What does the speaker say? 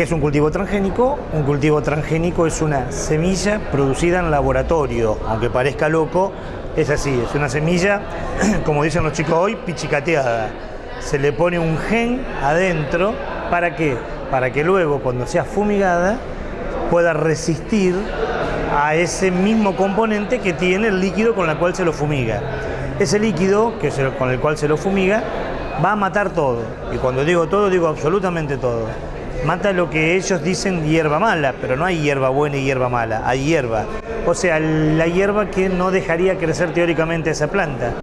¿Qué es un cultivo transgénico? Un cultivo transgénico es una semilla producida en laboratorio, aunque parezca loco, es así, es una semilla, como dicen los chicos hoy, pichicateada. Se le pone un gen adentro, ¿para qué? Para que luego, cuando sea fumigada, pueda resistir a ese mismo componente que tiene el líquido con el cual se lo fumiga. Ese líquido que con el cual se lo fumiga va a matar todo. Y cuando digo todo, digo absolutamente todo. Mata lo que ellos dicen hierba mala, pero no hay hierba buena y hierba mala, hay hierba. O sea, la hierba que no dejaría crecer teóricamente esa planta.